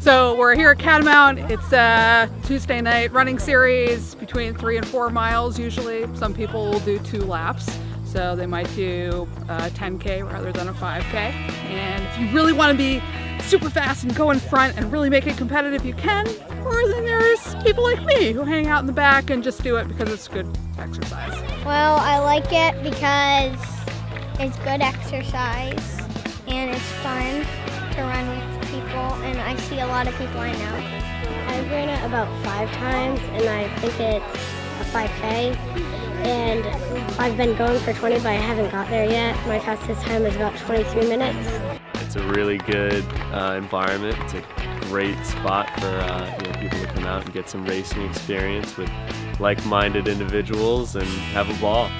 So we're here at Catamount. It's a Tuesday night running series between three and four miles usually. Some people will do two laps. So they might do uh, a 10K rather than a 5K. And if you really want to be super fast and go in front and really make it competitive, you can. Or then there's people like me who hang out in the back and just do it because it's good exercise. Well, I like it because it's good exercise a lot of people I know. I've ran it about five times and I think it's a 5K and I've been going for 20 but I haven't got there yet. My fastest time is about 23 minutes. It's a really good uh, environment. It's a great spot for uh, you know, people to come out and get some racing experience with like-minded individuals and have a ball.